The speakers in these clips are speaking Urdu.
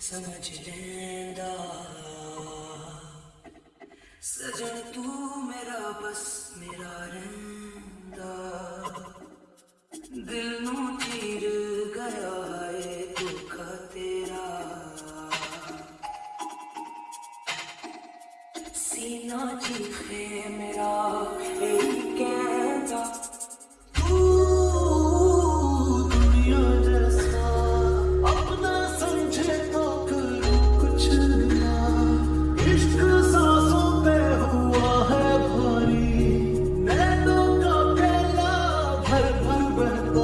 سمجھ لینا۔ سجن ہے دکھا تیرا۔ سینہ چیخے میرا اے محبت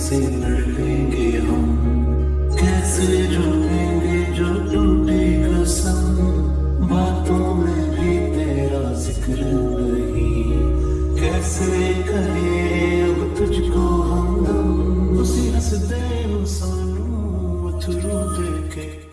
کیسے گے کیسے جوڑیں گے باتوں میں بھی تیرا ذکر نہیں۔ کیسے کریں اب تجھ کو ہم دم کے۔